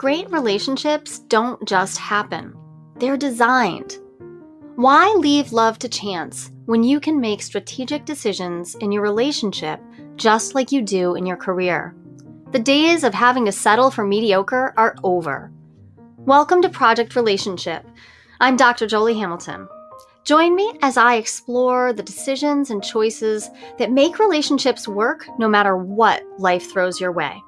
Great relationships don't just happen, they're designed. Why leave love to chance when you can make strategic decisions in your relationship just like you do in your career? The days of having to settle for mediocre are over. Welcome to Project Relationship. I'm Dr. Jolie Hamilton. Join me as I explore the decisions and choices that make relationships work no matter what life throws your way.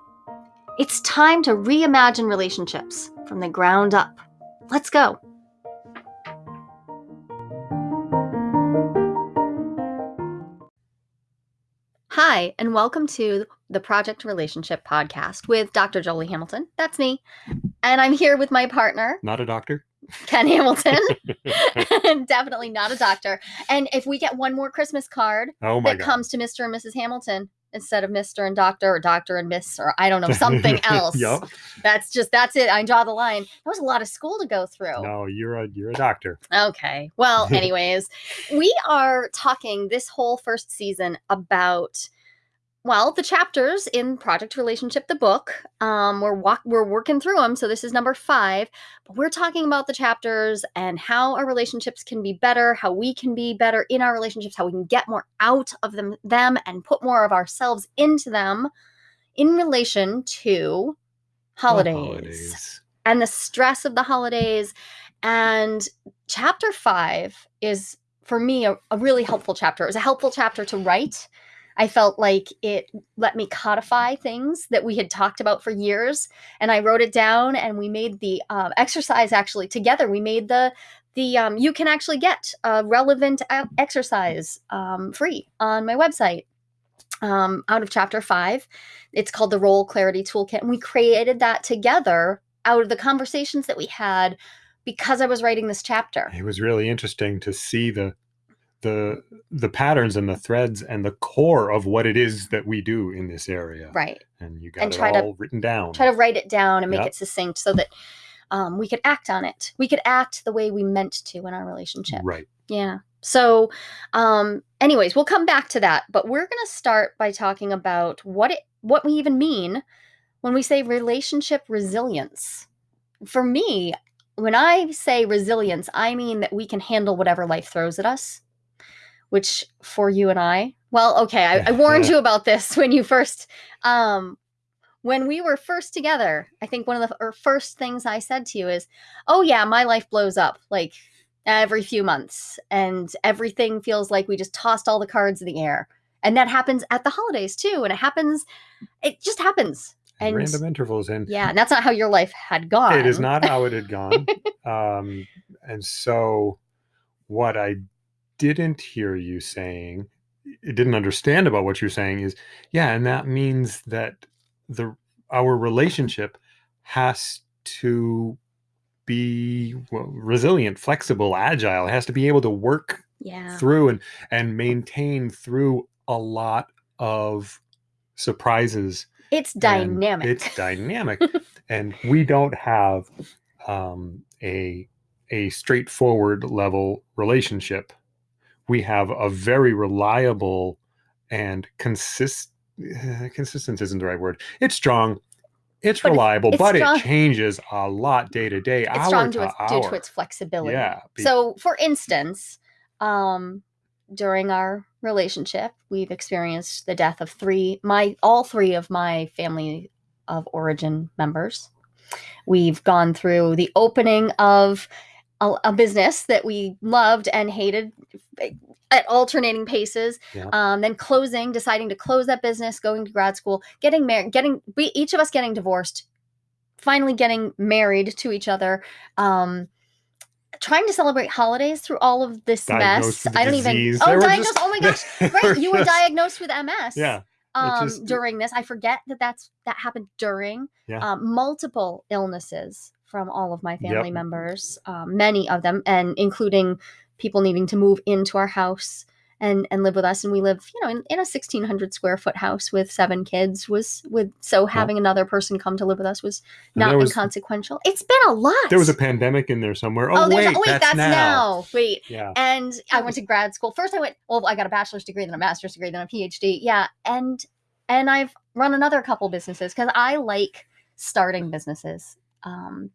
It's time to reimagine relationships from the ground up. Let's go. Hi, and welcome to the Project Relationship Podcast with Dr. Jolie Hamilton. That's me. And I'm here with my partner, Not a doctor. Ken Hamilton. Definitely not a doctor. And if we get one more Christmas card Oh that god. comes to Mr. and Mrs. Hamilton instead of Mr. and Doctor or Doctor and Miss or I don't know, something else. Yup. That's just that's it. I draw the line. That was a lot of school to go through. No, you're a you're a doctor. Okay. Well, anyways, we are talking this whole first season about well, the chapters in Project Relationship, the book. Um, we're walk we're working through them, so this is number five. But we're talking about the chapters and how our relationships can be better, how we can be better in our relationships, how we can get more out of them, them and put more of ourselves into them in relation to holidays Holidays. and the stress of the holidays. And chapter five is, for me, a, a really helpful chapter. It was a helpful chapter to write. I felt like it let me codify things that we had talked about for years, and I wrote it down. And we made the um, exercise actually together. We made the the um, you can actually get a relevant exercise um, free on my website um, out of chapter five. It's called the Role Clarity Toolkit, and we created that together out of the conversations that we had because I was writing this chapter. It was really interesting to see the the the patterns and the threads and the core of what it is that we do in this area. Right. And you got And it try to- all written down. Try to write it down and make Yep. it succinct so that um, we could act on it. We could act the way we meant to in our relationship. Right. Yeah. So, um, anyways, we'll come back to that, but we're going to start by talking about what it what we even mean when we say relationship resilience. For me, when I say resilience, I mean that we can handle whatever life throws at us. Which for you and I, well, okay, I, I warned you about this when you first, um, when we were first together. I think one of the first things I said to you is, "Oh yeah, my life blows up like every few months and everything feels like we just tossed all the cards in the air and that happens at the holidays too and it happens it just happens And and random intervals and yeah and that's not how your life had gone it is not how it had gone. um, and so what I didn't hear you saying, didn't understand about what you're saying is, yeah, and that means that the our relationship has to be well, resilient, flexible, agile. It has to be able to work yeah through and and maintain through a lot of surprises it's dynamic It's dynamic, and we don't have um, a a straightforward level relationship. We have a very reliable and consist eh, consistent isn't the right word. It's strong. It's But reliable, it's but strong- it changes a lot day to day, it's hour to its, hour. due to its flexibility Yeah, so for instance um during our relationship we've experienced the death of three my all three of my family of origin members we've gone through the opening of a, a business that we loved and hated at alternating paces Yeah. um, then closing deciding to close that business going to grad school getting married getting we each of us getting divorced finally getting married to each other um trying to celebrate holidays through all of this Diagnosed mess i don't disease. even oh diagnosed just- oh my gosh right you were just- diagnosed with ms Yeah, um just- during this i forget that that's that happened during Yeah. um, multiple illnesses from all of my family Yep. members um, many of them and including people needing to move into our house and and live with us and we live you know in, in a 1600 square foot house with seven kids was with so having another person come to live with us was not was- inconsequential it's been a lot there was a pandemic in there somewhere. Oh, oh, wait, oh wait that's, now. wait Yeah, and I went to grad school. First, I went. Well, I got a bachelor's degree, then a master's degree, then a PhD. Yeah, and and I've run another couple businesses because I like starting businesses. Um,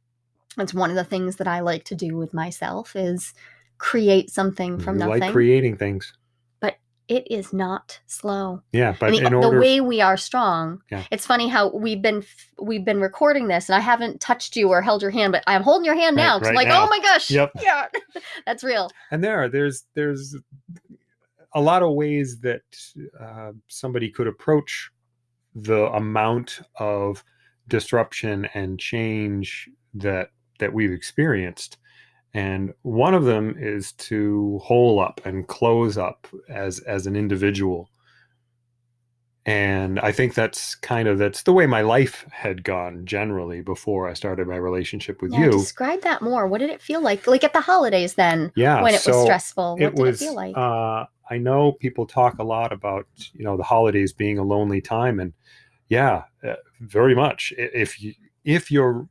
it's one of the things that I like to do with myself is create something from you nothing. like creating things. But it is not slow. Yeah, but And the, in the order, way we are strong. Yeah. It's funny how we've been we've been recording this, and I haven't touched you or held your hand, but I'm holding your hand Right- now. 'cause I'm right like, now. oh my gosh, Yep. yeah, that's real. and there are there's there's a lot of ways that uh, somebody could approach the amount of disruption and change that that we've experienced and one of them is to hole up and close up as as an individual and i think that's kind of that's the way my life had gone generally before i started my relationship with Yeah, you describe that more. What did it feel like? Like at the holidays then, yeah when it was stressful. What it did was it feel like? uh i know people talk a lot about you know the holidays being a lonely time and yeah uh, very much if you if you're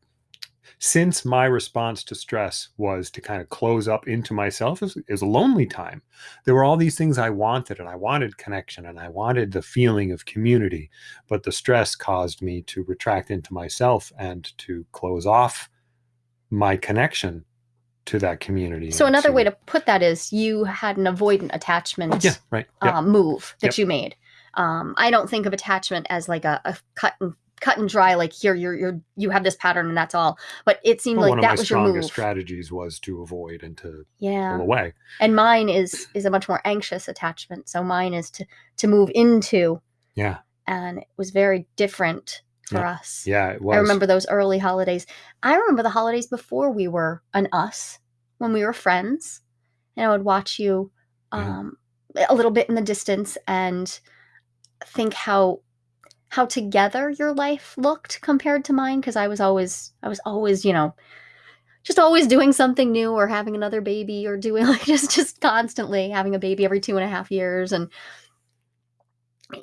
since my response to stress was to kind of close up into myself is, is a lonely time there were all these things i wanted and i wanted connection and i wanted the feeling of community but the stress caused me to retract into myself and to close off my connection to that community so another way to put that is you had an avoidant attachment yeah right yeah. um, move that Yep. you made. Um, I don't think of attachment as like a, a cut and cut and dry. Like here, you're you're you have this pattern and that's all. But it seemed Well, like that was your move. strongest strategies was to avoid and to yeah, pull away. and mine is is a much more anxious attachment. So mine is to to move into, Yeah, and it was very different for Yeah. us. yeah, it was. I remember those early holidays. I remember the holidays before we were an us, when we were friends, and I would watch you Yeah. um, a little bit in the distance and think how how together your life looked compared to mine because I was always I was always you know just always doing something new or having another baby or doing like just just constantly having a baby every two and a half years and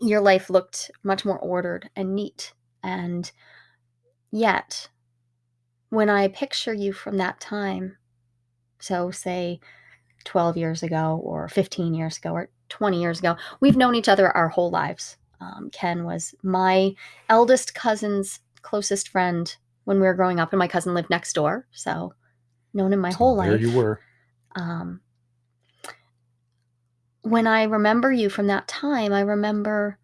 your life looked much more ordered and neat. And yet when i picture you from that time so say 12 years ago or 15 years ago or 20 years ago we've known each other our whole lives um, ken was my eldest cousin's closest friend when we were growing up and my cousin lived next door so known him my So whole there life you were. um, when I remember you from that time, I remember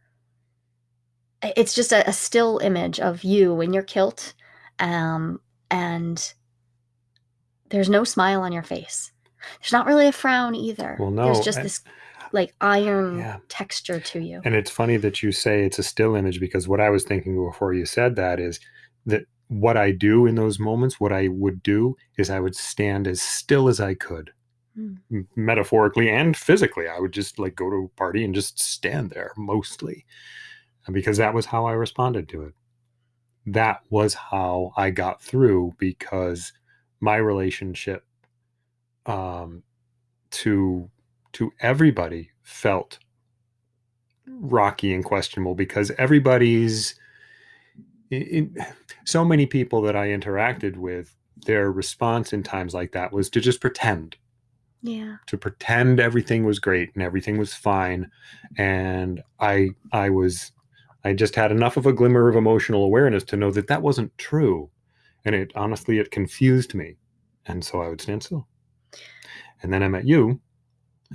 it's just a, a still image of you in your kilt, um, and there's no smile on your face. There's not really a frown either. Well, no, there's just and- this like iron Yeah. texture to you. And it's funny that you say it's a still image because what I was thinking before you said that is that what I do in those moments, what I would do is I would stand as still as I could, Hmm. m- metaphorically and physically. I would just like go to a party and just stand there mostly because that was how I responded to it. That was how I got through because my relationship um, to to everybody felt rocky and questionable because everybody's in, so many people that I interacted with their response in times like that was to just pretend. Yeah. to pretend everything was great and everything was fine. And i i was i just had enough of a glimmer of emotional awareness to know that that wasn't true. And it honestly it confused me. And so i would stand still. And then i met you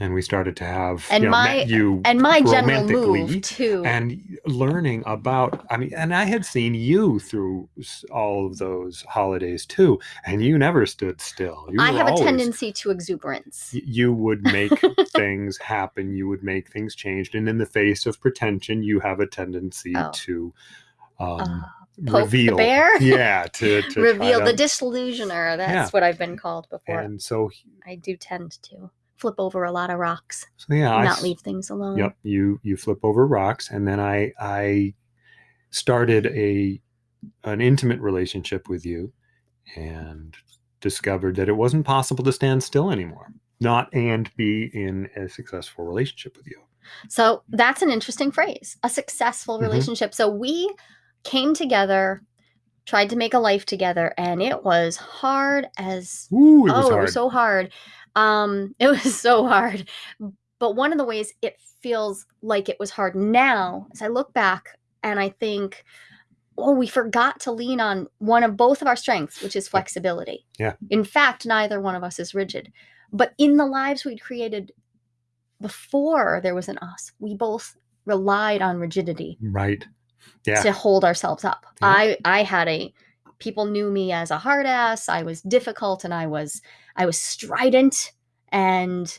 and we started to have And you know, my- you And my general move too. and learning about i mean and i had seen you through all of those holidays too and you never stood still you I have a tendency to exuberance. you would make things happen you would make things changed and in the face of pretension you have a tendency Oh. to um, Uh, reveal yeah to, to Reveal the disillusioner. That's Yeah. what I've been called before. and so I do tend to flip over a lot of rocks, so yeah and I not leave things alone. Yep, you you flip over rocks, and then I I started a an intimate relationship with you, and discovered that it wasn't possible to stand still anymore, not and be in a successful relationship with you. So that's an interesting phrase a successful Mhm. relationship. So we came together, tried to make a life together, and it was hard as Ooh, it was oh, it was so hard. Um, it was so hard. But one of the ways it feels like it was hard now, as I look back and I think oh, we forgot to lean on one of both of our strengths, which is flexibility. Yeah. In fact, neither one of us is rigid. But in the lives we'd created before there was an us, we both relied on rigidity Right. Yeah. to hold ourselves up. Yeah. I I had a people knew me as a hard ass. I was difficult and I was I was strident and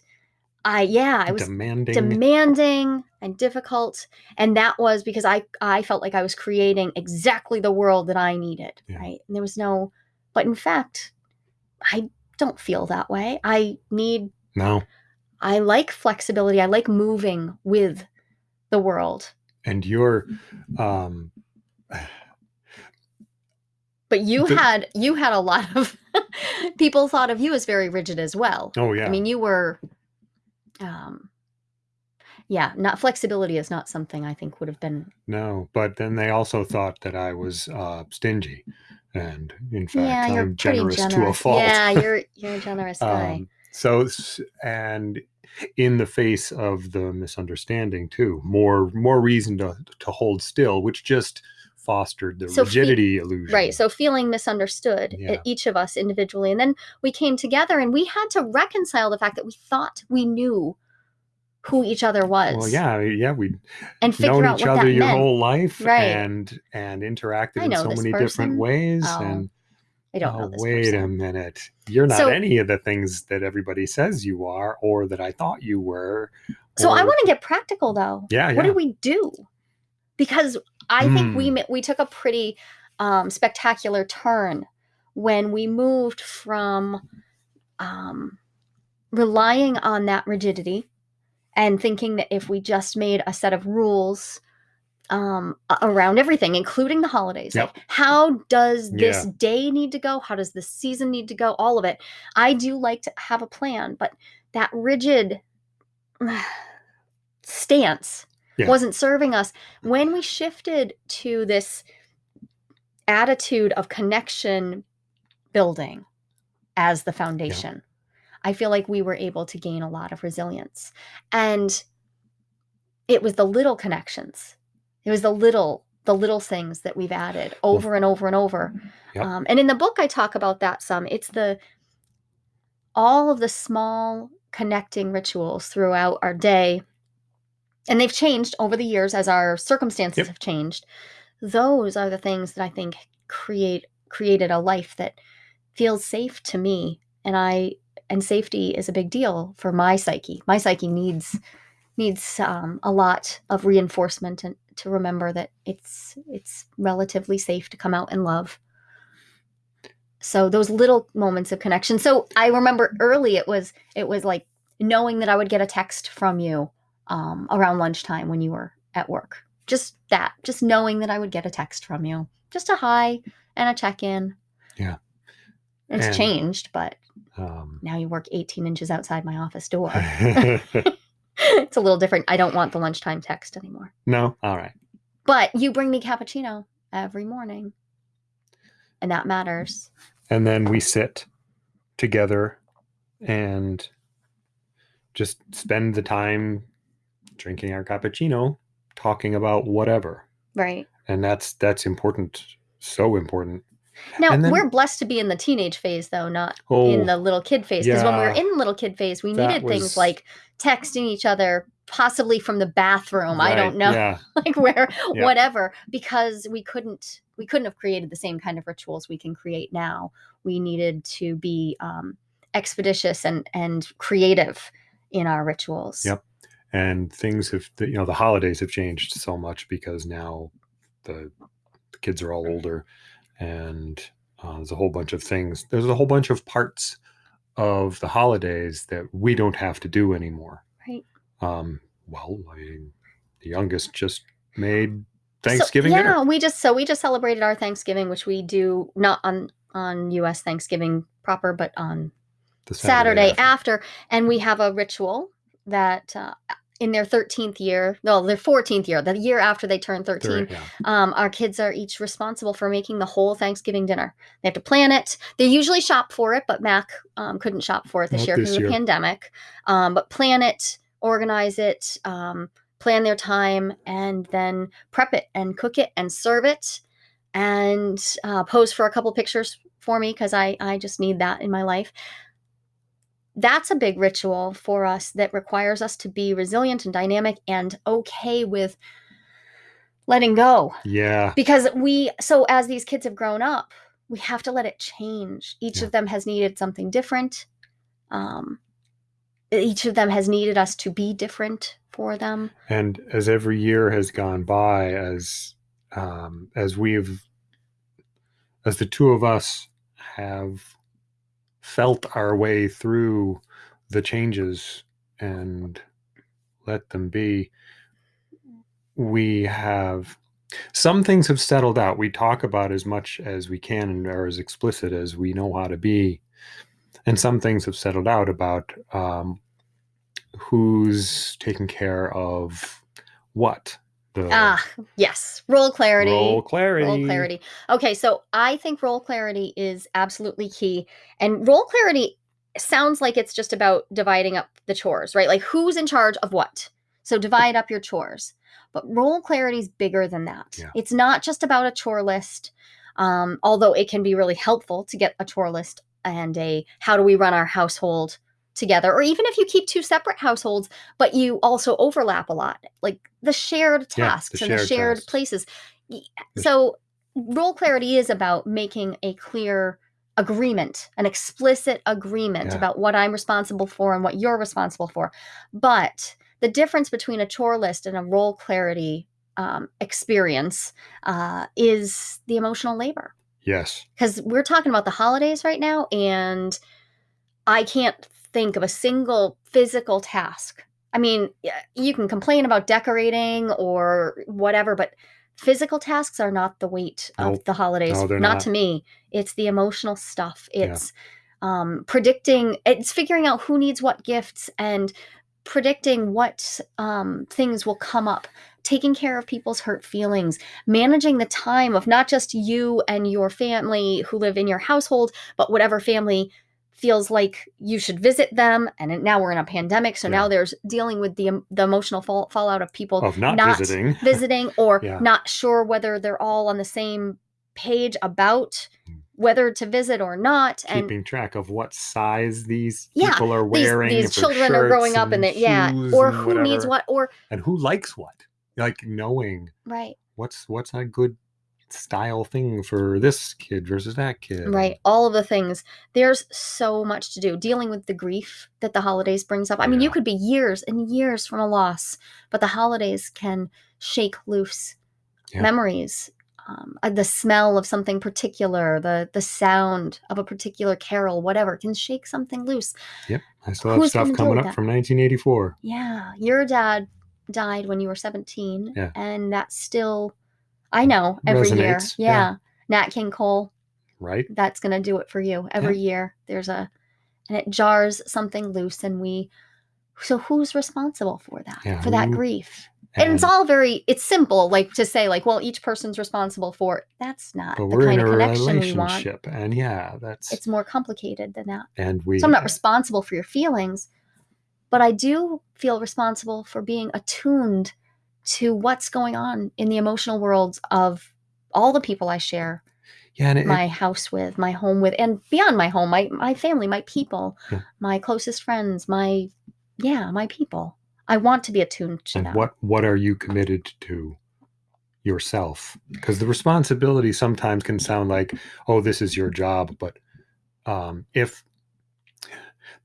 I yeah, I was demanding. demanding and difficult and that was because I I felt like I was creating exactly the world that I needed, Yeah. right? And there was no but in fact I don't feel that way. I need no. I like flexibility. I like moving with the world. And you're um But you The- had you had a lot of people thought of you as very rigid as well. oh yeah. I mean, you were um yeah, not flexibility is not something I think would have been no, but then they also thought that I was uh stingy. And in fact, Yeah, I'm generous, generous. to a fault. Yeah, you're you're a generous guy. um so and in the face of the misunderstanding too, more more reason to to hold still, which just fostered the So rigidity illusion. Right. So feeling misunderstood, Yeah. each of us individually. And then we came together and we had to reconcile the fact that we thought we knew who each other was. Well, yeah, yeah, we And figure known out each other your meant. whole life Right. and and interacted in know so many person. different ways Oh, and I don't know oh, this wait a minute you're not So- any of the things that everybody says you are or that i thought you were So I want to get practical though. yeah What do we do? Because I think we Hmm. we took a pretty um, spectacular turn when we moved from um, relying on that rigidity and thinking that if we just made a set of rules um, around everything, including the holidays, Yep. like how does this Yeah. day need to go? How does this season need to go? All of it. I do like to have a plan, but that rigid stance Yeah. wasn't serving us. When we shifted to this attitude of connection building as the foundation, I feel like we were able to gain a lot of resilience. And it was the little connections. It was the little the little things that we've added over and over and over. Yep. Um, and in the book, I talk about that some. It's the all of the small connecting rituals throughout our day, and they've changed over the years as our circumstances Yep. have changed. Those are the things that I think create created a life that feels safe to me, and I and safety is a big deal for my psyche. My psyche needs needs um, a lot of reinforcement and to remember that it's it's relatively safe to come out and love. So those little moments of connection. So I remember early it was it was like knowing that I would get a text from you um, around lunchtime when you were at work. Just that, just knowing that I would get a text from you, just a hi and a check in. Yeah. It's And- changed, but um, now you work 18 inches outside my office door. it's a little different. I don't want the lunchtime text anymore. no all right But you bring me cappuccino every morning. And that matters. and then we sit together and just spend the time drinking our cappuccino talking about whatever Right. and that's that's important so important Now, then- we're blessed to be in the teenage phase, though, not oh in the little kid phase. Because when we were in the little kid phase, we needed was- things like texting each other, possibly from the bathroom. I don't know. yeah like where Yeah. whatever because we couldn't we couldn't have created the same kind of rituals we can create now we needed to be um, expeditious and and creative in our rituals Yep. And things have you know the holidays have changed so much because now the, the kids are all older and uh, there's a whole bunch of things there's a whole bunch of parts of the holidays that we don't have to do anymore right um well I, the youngest just made So, thanksgiving yeah dinner we just so we just celebrated our thanksgiving which we do not on on us thanksgiving proper but on the Saturday, after. after. and we have a ritual that uh, in their 13th year, no, their 14th year, the year after they turn 13, Third, yeah. um, our kids are each responsible for making the whole Thanksgiving dinner. They have to plan it. They usually shop for it, but Mac um, couldn't shop for it this Not year because of the pandemic. Um, but plan it, organize it, um, plan their time, and then prep it and cook it and serve it. and uh, pose for a couple pictures for me because I, I just need that in my life. That's a big ritual for us that requires us to be resilient and dynamic and okay with letting go. Yeah. Because we, so as these kids have grown up, we have to let it change. Each Yeah. of them has needed something different. Um, each of them has needed us to be different for them. And as every year has gone by, as um, as we've as the two of us have felt our way through the changes and let them be, we have some things have settled out. We talk about as much as we can and are as explicit as we know how to be. And some things have settled out about um, who's taking care of what. Ah, yes. Role clarity. role clarity. Role clarity. Okay, so I think role clarity is absolutely key. And role clarity sounds like it's just about dividing up the chores, right? Like who's in charge of what. So divide up your chores. But role clarity is bigger than that. Yeah. It's not just about a chore list, um, although it can be really helpful to get a chore list and a how do we run our household together, or even if you keep two separate households, but you also overlap a lot, like the shared Yeah, the tasks and the shared shared tasks. places. So role clarity is about making a clear agreement, an explicit agreement Yeah. about what I'm responsible for and what you're responsible for. But the difference between a chore list and a role clarity um, experience uh, is the emotional labor. Yes. Because we're talking about the holidays right now, and I can't think of a single physical task. I mean, you can complain about decorating or whatever, but physical tasks are not the weight of Nope. the holidays. No, not, not. to me. It's the emotional stuff. Yeah. It's um, predicting, it's figuring out who needs what gifts and predicting what um, things will come up, taking care of people's hurt feelings, managing the time of not just you and your family who live in your household, but whatever family feels like you should visit them. And now we're in a pandemic, so now there's dealing with the the emotional fall, fallout of people Of not, not visiting. visiting or Yeah. not sure whether they're all on the same page about Mm. whether to visit or not. And keeping track of what size these Yeah, people are wearing. these for children are growing up and they, yeah, or and who needs what, or and who likes what. Like knowing right. what's what's a good style thing for this kid versus that kid. Right. All of the things. There's so much to do. Dealing with the grief that the holidays brings up. I mean, you could be years and years from a loss, but the holidays can shake loose Yeah. memories. Um, uh, the smell of something particular, the the sound of a particular carol, whatever, can shake something loose. Yep. I still have Who's stuff coming up that? from 1984. Yeah, your dad died when you were 17, Yeah. and that's still, I know, every year. Yeah. yeah. Nat King Cole, Right. that's going to do it for you every year there's a and it jars something loose and we so who's responsible for that Yeah, for that grief and, it's all very it's simple like to say like well each person's responsible for it. that's not the kind in of connection we want relationship, and yeah, that's it's more complicated than that and we. so i'm not responsible for your feelings but i do feel responsible for being attuned to what's going on in the emotional worlds of all the people i share yeah, it, my house with, my home with, and beyond my home, my my family, my people, Yeah. my closest friends, my yeah, my people. I want to be attuned to and them. what what are you committed to yourself because the responsibility sometimes can sound like oh this is your job but um if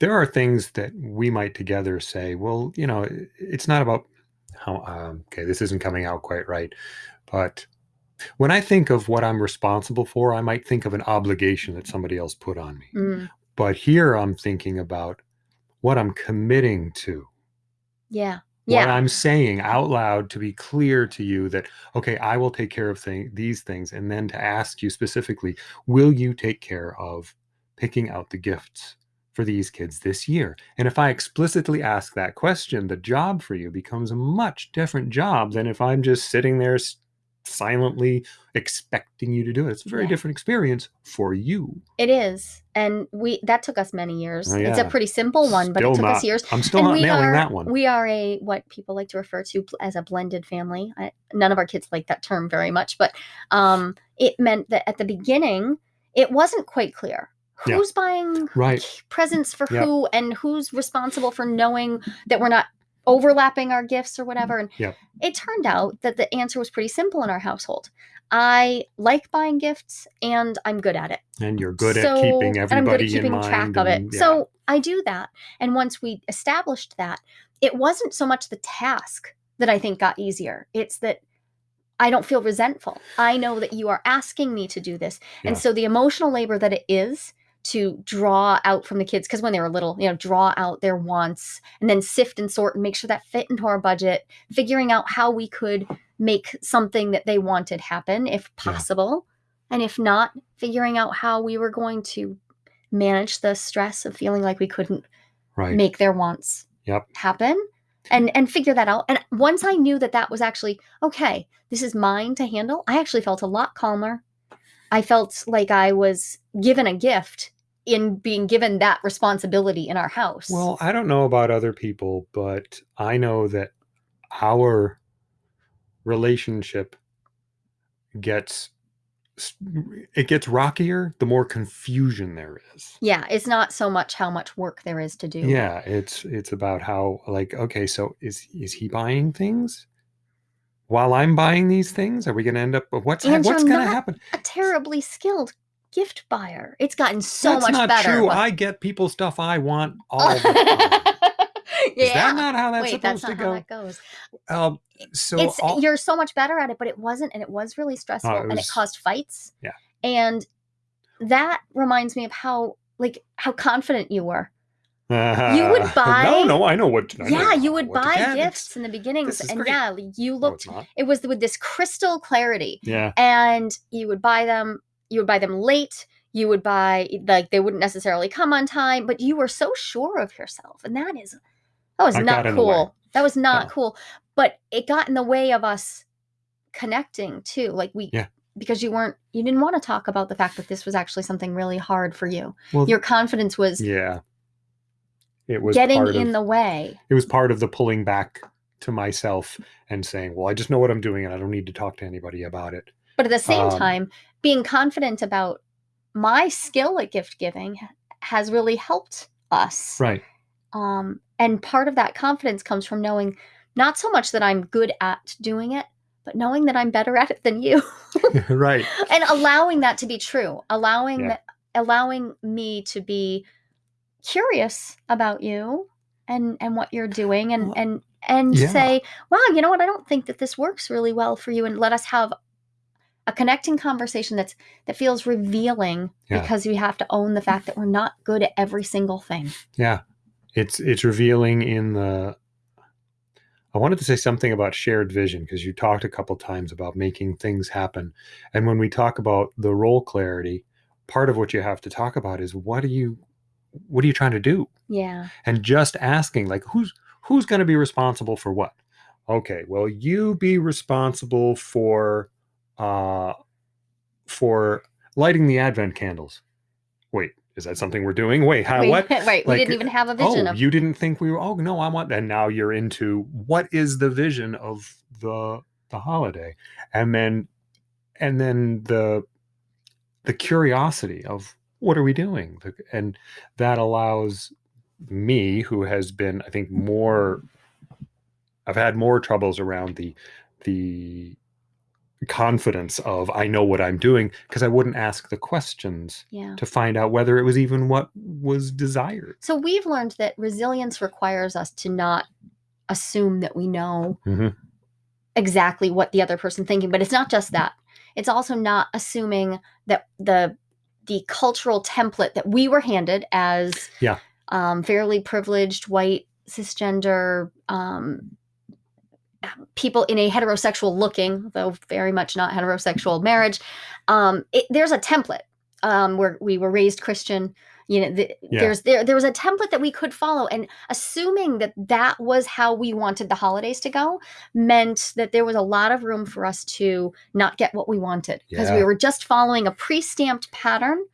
there are things that we might together say well you know it's not about how um, okay this isn't coming out quite right but when i think of what i'm responsible for i might think of an obligation that somebody else put on me. Mm, but here i'm thinking about what i'm committing to. Yeah, what yeah, I'm saying out loud to be clear to you that okay, I will take care of thing, these things, and then to ask you specifically, will you take care of picking out the gifts for these kids this year? And if I explicitly ask that question, the job for you becomes a much different job than if I'm just sitting there silently expecting you to do it. It's a very Yeah. different experience for you. it is, and we that took us many years. Oh, It's a pretty simple one, but it took not- us years. I'm still and not we nailing are that one. we are a what people like to refer to as a blended family. I, none of our kids like that term very much, but um, it meant that at the beginning, it wasn't quite clear Yeah. who's buying Right. presents for Yep. who and who's responsible for knowing that we're not overlapping our gifts or whatever. And Yep. it turned out that the answer was pretty simple in our household. I like buying gifts and I'm good at it. And you're good So- at keeping everybody and I'm good at keeping track of it. and- yeah. So I do that. And once we established that, it wasn't so much the task that I think got easier. It's that I don't feel resentful. I know that you are asking me to do this. And so the emotional labor that it is to draw out from the kids, because when they were little, you know, draw out their wants and then sift and sort and make sure that fit into our budget, figuring out how we could make something that they wanted happen if Yeah. possible. And if not, figuring out how we were going to manage the stress of feeling like we couldn't right. make their wants Yep. happen and and figure that out and once i knew that that was actually okay this is mine to handle i actually felt a lot calmer i felt like i was given a gift in being given that responsibility in our house. Well, I don't know about other people, but I know that our relationship gets it gets rockier the more confusion there is. yeah it's not so much how much work there is to do. Yeah, it's it's about how like okay, so is is he buying things while I'm buying these things? Are we going to end up what's And what's going to happen? a terribly skilled gift buyer it's gotten so much better. That's much not better true. but- I get people stuff I want all the time. yeah Is that not how that's wait supposed that's not to how go? that goes Um, so it's all- you're so much better at it but it wasn't and it was really stressful it and it caused fights Yeah. and that reminds me of how like how confident you were would buy- no, no, I know what. I know yeah you would buy. It's- gifts in the beginnings and great. yeah you looked not. it was with this crystal clarity Yeah, and you would buy them you would buy them late you would buy like they wouldn't necessarily come on time but you were so sure of yourself and that is that was I not got in the way. cool that was not No. cool but it got in the way of us connecting too like we Yeah. because you weren't you didn't want to talk about the fact that this was actually something really hard for you well, your confidence was yeah. It was getting part in of, the way It was part of the pulling back to myself and saying, "Well, I just know what I'm doing, and I don't need to talk to anybody about it." but at the same Um, time being confident about my skill at gift giving has really helped us Right. um, and part of that confidence comes from knowing not so much that i'm good at doing it but knowing that i'm better at it than you right. and allowing that to be true allowing Yeah. that allowing me to be curious about you and and what you're doing and Well, and and yeah. say wow you know what i don't think that this works really well for you and let us have a connecting conversation that's that feels revealing Yeah. because we have to own the fact that we're not good at every single thing Yeah. It's it's revealing in the I wanted to say something about shared vision because you talked a couple times about making things happen. And when we talk about the role clarity, part of what you have to talk about is what do you what are you trying to do? yeah And just asking like who's who's going to be responsible for what? Okay, well you be responsible for uh for lighting the advent candles. Wait, is that something we're doing? Wait, how Wait, what? right we Like, didn't even have a vision oh, of you didn't think we were. Oh no, I want. And now you're into what is the vision of the the holiday, and then and then the the curiosity of what are we doing, and that allows me, who has been, I think, more. I've had more troubles around the the confidence of I know what I'm doing because I wouldn't ask the questions yeah to find out whether it was even what was desired. so we've learned that resilience requires us to not assume that we know Mhm. exactly what the other person thinking but it's not just that it's also not assuming that the the cultural template that we were handed as Yeah. um, fairly privileged white cisgender um, people in a heterosexual looking though very much not heterosexual marriage um, it, there's a template um, where we were raised christian you know the, Yeah. there's there there was a template that we could follow and assuming that that was how we wanted the holidays to go meant that there was a lot of room for us to not get what we wanted because we were just following a pre-stamped pattern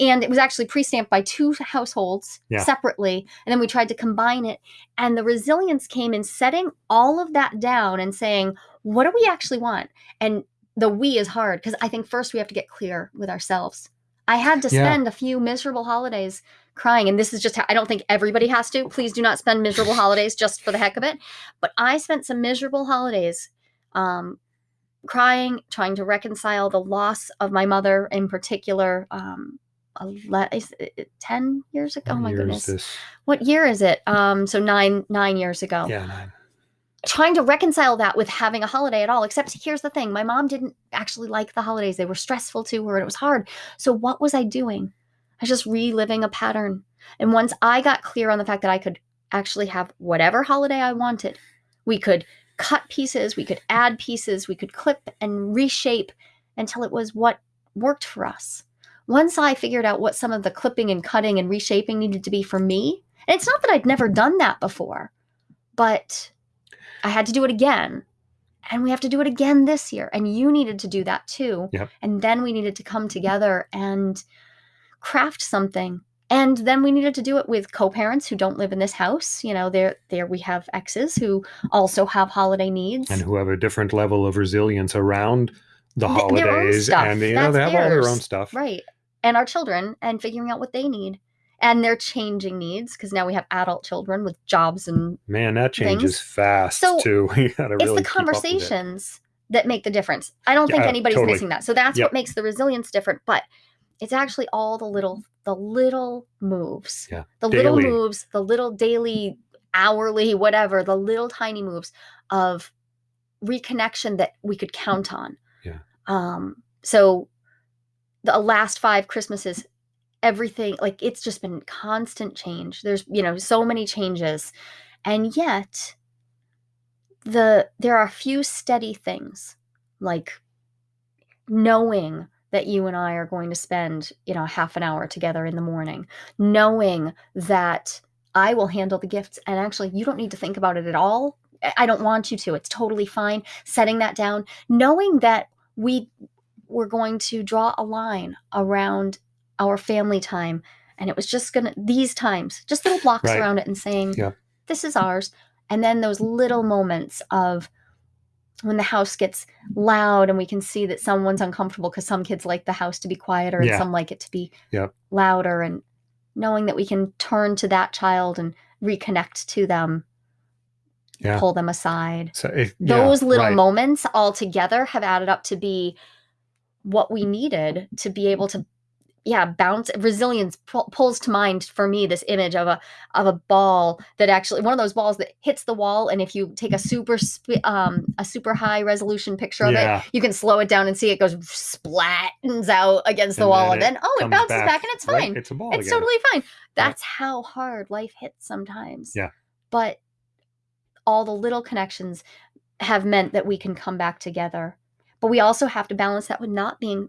and it was actually pre-stamped by two households Yeah. separately and then we tried to combine it and the resilience came in setting all of that down and saying what do we actually want and the we is hard because I think first we have to get clear with ourselves. I had to Yeah. spend a few miserable holidays crying, and this is just how I don't think everybody has to. Please do not spend miserable holidays just for the heck of it. But I spent some miserable holidays um, crying, trying to reconcile the loss of my mother in particular. Um, ele- is it 10 years ago? Oh my year goodness. What year is it? Um, so nine nine years ago Yeah, nine. Trying to reconcile that with having a holiday at all. Except here's the thing my mom didn't actually like the holidays, they were stressful to her and it was hard. So, what was I doing? I was just reliving a pattern. And once I got clear on the fact that I could actually have whatever holiday I wanted, we could cut pieces, we could add pieces, we could clip and reshape until it was what worked for us. Once I figured out what some of the clipping and cutting and reshaping needed to be for me, and it's not that I'd never done that before, but I had to do it again. And we have to do it again this year. And you needed to do that too. Yep. And then we needed to come together and craft something. And then we needed to do it with co-parents who don't live in this house. You know, there there we have exes who also have holiday needs. And who have a different level of resilience around the Th- their own holidays, and you know they have all their own stuff. Right. And our children and figuring out what they need. And their changing needs, because now we have adult children with jobs and Man, that changes Things. fast So, too. gotta it's really the with it. conversations that make the difference. I don't think Yeah, anybody's totally. missing that. So that's Yep. what makes the resilience different. But it's actually all the little the little moves. Yeah, The little moves, the little daily, hourly, whatever, the little tiny moves of reconnection that we could count on. Yeah. Um so the last five Christmases everything like it's just been constant change. There's you know so many changes and yet the there are a few steady things like knowing that you and I are going to spend you know half an hour together in the morning knowing that I will handle the gifts and actually you don't need to think about it at all. I- don't want you to. It's totally fine setting that down. Knowing that we we're going to draw a line around our family time and it was just gonna these times just little blocks Right. around it and saying Yeah. this is ours and then those little moments of when the house gets loud and we can see that someone's uncomfortable because some kids like the house to be quieter and Yeah. some like it to be Yep. louder and knowing that we can turn to that child and reconnect to them Yeah. pull them aside So if, yeah, those little right. moments all together have added up to be what we needed to be able to yeah bounce resilience pu- pulls to mind for me this image of a of a ball that actually one of those balls that hits the wall and if you take a super sp- um a super high resolution picture of Yeah. it you can slow it down and see it goes splattens out against the And wall then and then oh it bounces back, and it's right? fine It's a ball it's again. totally fine. That's how hard life hits sometimes. Yeah. But all the little connections have meant that we can come back together. But we also have to balance that with not being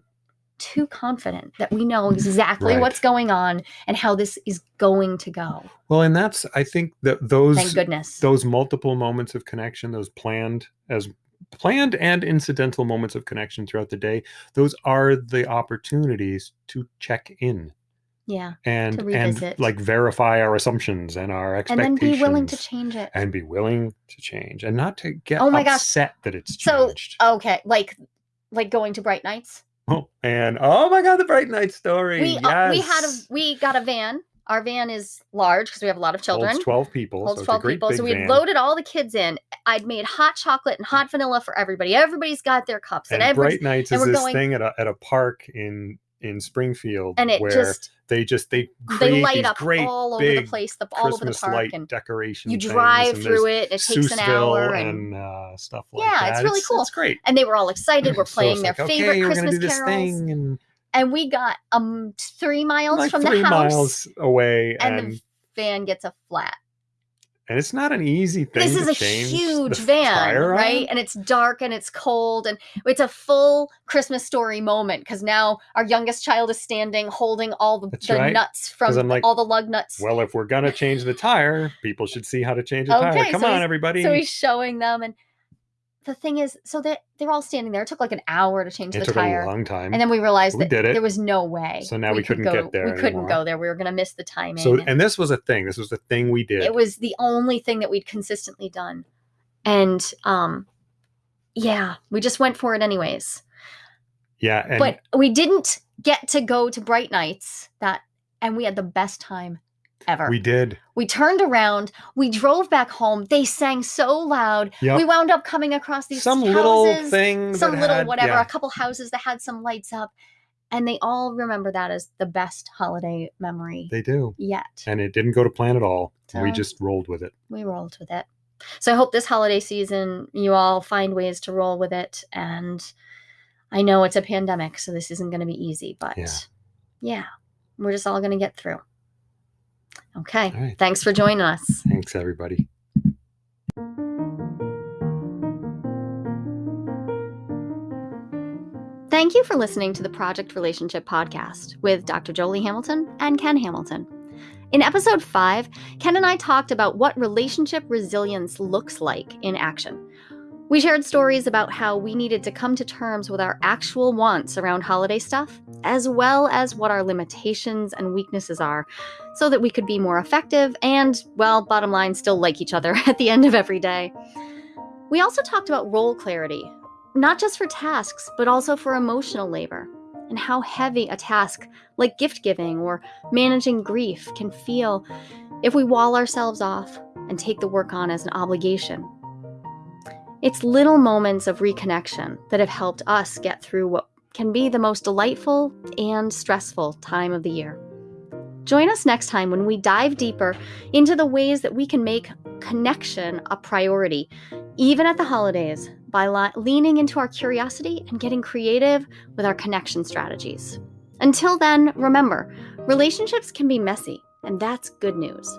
too confident that we know exactly Right. what's going on and how this is going to go. Well, and that's I think that those Thank goodness. those multiple moments of connection, those planned as planned and incidental moments of connection throughout the day, those are the opportunities to check in yeah. and To and like verify our assumptions and our expectations. And then be willing to change it. and be willing to change and not to get Oh my gosh. upset that it's So- Okay. Like like going to Bright Nights. Oh, and oh my god, the bright night story. We uh, we had a we got a van. Our van is large because we have a lot of children. Holds 12 people. holds so 12 it's a great people. So we loaded all the kids in. I'd made hot chocolate and hot vanilla for everybody. Everybody's got their cups and, and every Bright Nights and is we're this going- thing at a at a park in in Springfield and it where just they just they they light these up great all over the place, the, all over the Christmas park, light and decoration. you drive through it. It takes an hour, and, and uh, stuff like Yeah, that. it's really cool. It's great. and they were all excited. We're So playing it's their like, favorite okay, Christmas gonna do this carols, thing and and we got um three miles like from three the house, miles away, and and the van gets a flat. And it's not an easy thing. this is a huge van, right? And it's dark and it's cold and it's a full Christmas story moment because now our youngest child is standing holding all the, the right. nuts from like, all the lug nuts. Well, if we're gonna change the tire, people should see how to change a tire. Come so on, everybody. so he's showing them and the thing is so that they're all standing there. It took like an hour to change it the took tire. a long time. And then we realized We that did it. there was no way. So now we could couldn't go, get there We couldn't anymore. go there. We were going to miss the timing. so, and this was a thing. This was the thing we did. it was the only thing that we'd consistently done and um yeah we just went for it anyways Yeah, and but we didn't get to go to Bright Nights that and we had the best time ever. we did. We turned around, we drove back home. They sang so loud. Yep. We wound up coming across these Some houses, little thing some little had- whatever, yeah. a couple houses that had some lights up, and they all remember that as the best holiday memory They do. yet. And it didn't go to plan at all. we just rolled with it. we rolled with it. So I hope this holiday season you all find ways to roll with it. And I know it's a pandemic, so this isn't going to be easy, but Yeah. yeah, we're just all going to get through. Okay. Right. Thanks for joining us. Thanks, everybody. Thank you for listening to the Project Relationship Podcast with Dr. Jolie Hamilton and Ken Hamilton. In episode five, Ken and I talked about what relationship resilience looks like in action. We shared stories about how we needed to come to terms with our actual wants around holiday stuff, as well as what our limitations and weaknesses are, so that we could be more effective and, well, bottom line, still like each other at the end of every day. We also talked about role clarity, not just for tasks, but also for emotional labor, and how heavy a task like gift giving or managing grief can feel if we wall ourselves off and take the work on as an obligation. It's little moments of reconnection that have helped us get through what can be the most delightful and stressful time of the year. Join us next time when we dive deeper into the ways that we can make connection a priority, even at the holidays, by leaning into our curiosity and getting creative with our connection strategies. Until then, remember, relationships can be messy, and that's good news.